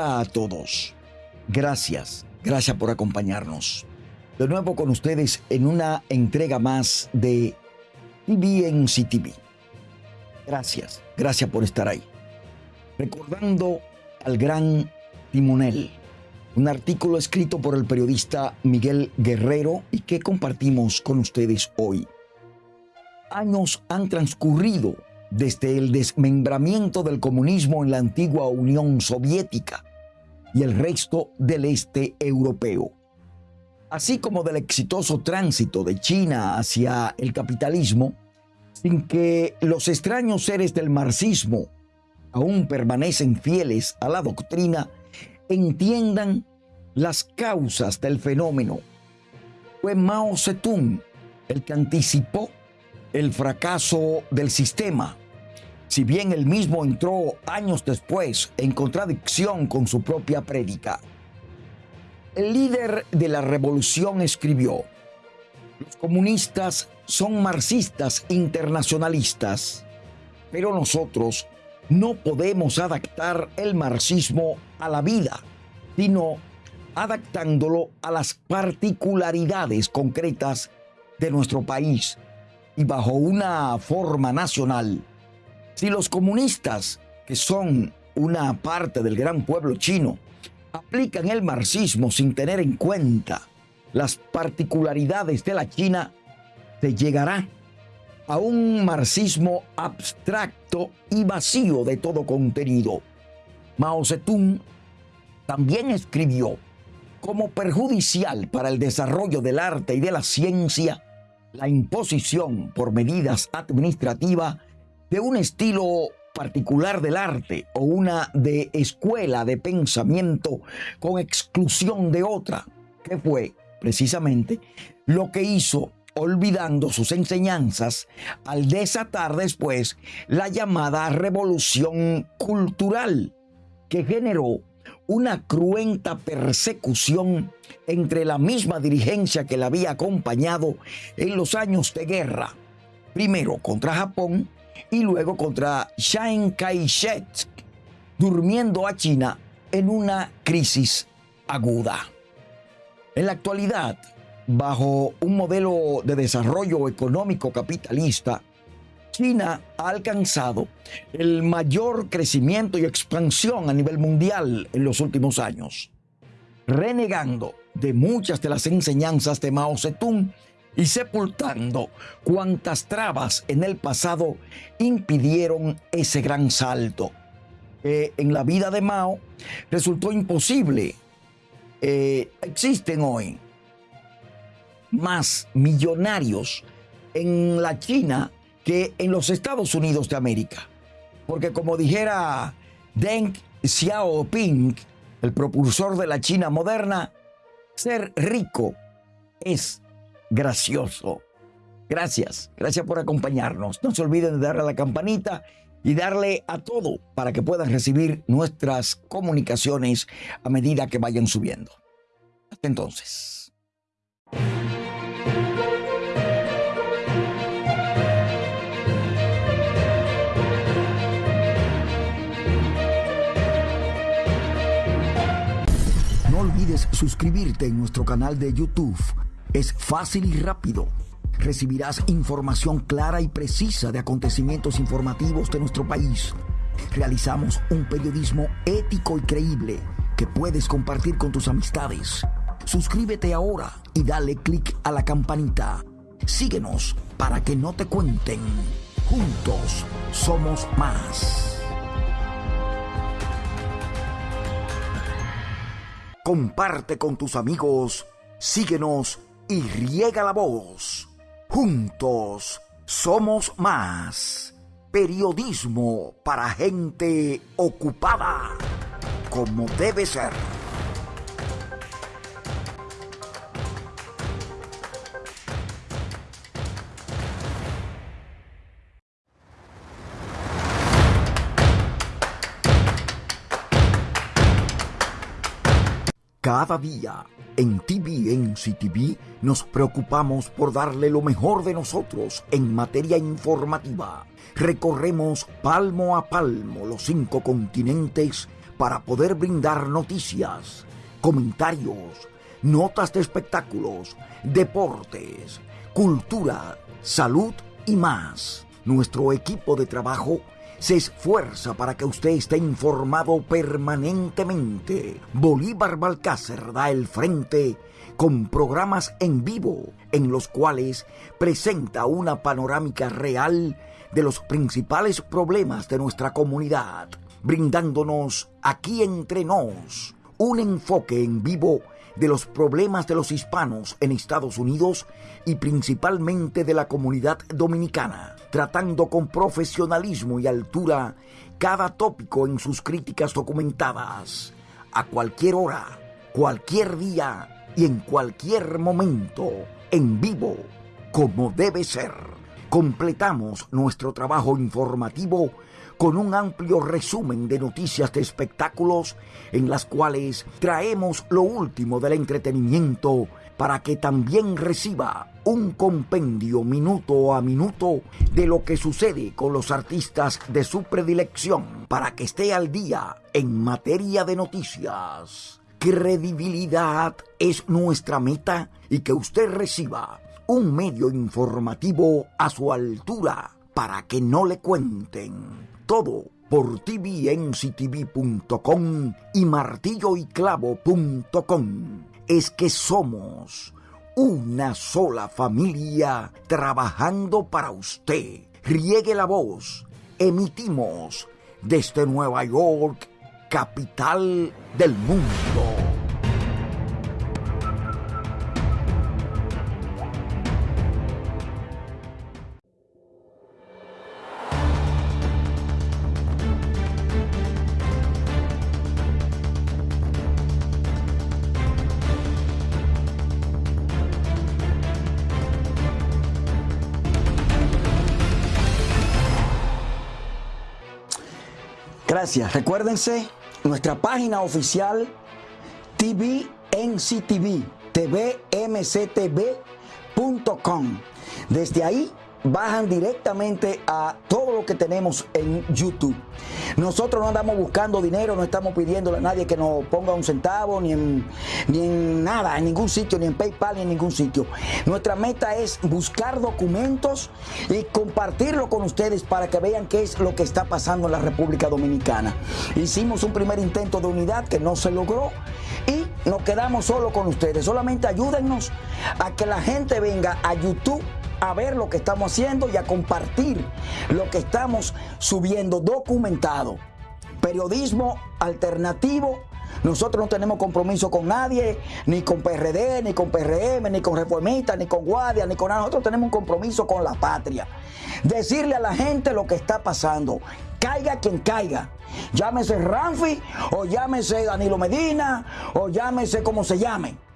A todos. Gracias, gracias por acompañarnos. De nuevo con ustedes en una entrega más de TV en CTV. Gracias, gracias por estar ahí. Recordando al gran timonel, un artículo escrito por el periodista Miguel Guerrero y que compartimos con ustedes hoy. Años han transcurrido desde el desmembramiento del comunismo en la antigua Unión Soviética y el resto del este europeo, así como del exitoso tránsito de China hacia el capitalismo, sin que los extraños seres del marxismo aún permanecen fieles a la doctrina, entiendan las causas del fenómeno. Fue Mao Zedong el que anticipó el fracaso del sistema, si bien él mismo entró años después en contradicción con su propia prédica. El líder de la revolución escribió, los comunistas son marxistas internacionalistas, pero nosotros no podemos adaptar el marxismo a la vida, sino adaptándolo a las particularidades concretas de nuestro país y bajo una forma nacional. Si los comunistas, que son una parte del gran pueblo chino, aplican el marxismo sin tener en cuenta las particularidades de la China, se llegará a un marxismo abstracto y vacío de todo contenido. Mao Zedong también escribió como perjudicial para el desarrollo del arte y de la ciencia la imposición por medidas administrativas de un estilo particular del arte o una de escuela de pensamiento con exclusión de otra, que fue precisamente lo que hizo olvidando sus enseñanzas al desatar después la llamada revolución cultural que generó una cruenta persecución entre la misma dirigencia que la había acompañado en los años de guerra, primero contra Japón y luego contra Chiang Kai-shek, durmiendo a China en una crisis aguda. En la actualidad, bajo un modelo de desarrollo económico capitalista, China ha alcanzado el mayor crecimiento y expansión a nivel mundial en los últimos años, renegando de muchas de las enseñanzas de Mao Zedong y sepultando cuantas trabas en el pasado impidieron ese gran salto. en la vida de Mao resultó imposible. Eh, existen hoy más millonarios en la China que en los Estados Unidos de América. Porque como dijera Deng Xiaoping, el propulsor de la China moderna, ser rico es gracioso. Gracias, gracias por acompañarnos. No se olviden de darle a la campanita y darle a todo para que puedan recibir nuestras comunicaciones a medida que vayan subiendo. Hasta entonces. olvides suscribirte en nuestro canal de YouTube. Es fácil y rápido. Recibirás información clara y precisa de acontecimientos informativos de nuestro país. Realizamos un periodismo ético y creíble que puedes compartir con tus amistades. Suscríbete ahora y dale clic a la campanita. Síguenos para que no te cuenten. Juntos somos más. comparte con tus amigos, síguenos y riega la voz. Juntos somos más. Periodismo para gente ocupada, como debe ser. Cada día en TVNC TV nos preocupamos por darle lo mejor de nosotros en materia informativa. Recorremos palmo a palmo los cinco continentes para poder brindar noticias, comentarios, notas de espectáculos, deportes, cultura, salud y más. Nuestro equipo de trabajo se esfuerza para que usted esté informado permanentemente. Bolívar Balcácer da el frente con programas en vivo en los cuales presenta una panorámica real de los principales problemas de nuestra comunidad, brindándonos aquí entre nos un enfoque en vivo de los problemas de los hispanos en Estados Unidos y principalmente de la comunidad dominicana, tratando con profesionalismo y altura cada tópico en sus críticas documentadas, a cualquier hora, cualquier día y en cualquier momento, en vivo, como debe ser. Completamos nuestro trabajo informativo con un amplio resumen de noticias de espectáculos en las cuales traemos lo último del entretenimiento para que también reciba un compendio minuto a minuto de lo que sucede con los artistas de su predilección para que esté al día en materia de noticias. Credibilidad es nuestra meta y que usted reciba un medio informativo a su altura para que no le cuenten todo por tvnctv.com y martilloyclavo.com. Es que somos una sola familia trabajando para usted. Riegue la voz. Emitimos desde Nueva York, capital del mundo. Gracias. Recuérdense nuestra página oficial TVNCTV, tvmctv.com. Desde ahí bajan directamente a que tenemos en YouTube. Nosotros no andamos buscando dinero, no estamos pidiéndole a nadie que nos ponga un centavo, ni en, ni en nada, en ningún sitio, ni en PayPal, ni en ningún sitio. Nuestra meta es buscar documentos y compartirlo con ustedes para que vean qué es lo que está pasando en la República Dominicana. Hicimos un primer intento de unidad que no se logró y nos quedamos solo con ustedes. Solamente ayúdennos a que la gente venga a YouTube a ver lo que estamos haciendo y a compartir lo que estamos subiendo documentado. Periodismo alternativo. Nosotros no tenemos compromiso con nadie, ni con PRD, ni con PRM, ni con reformistas, ni con guardia, ni con nada. Nosotros tenemos un compromiso con la patria. Decirle a la gente lo que está pasando. Caiga quien caiga. Llámese Ramfi, o llámese Danilo Medina, o llámese como se llame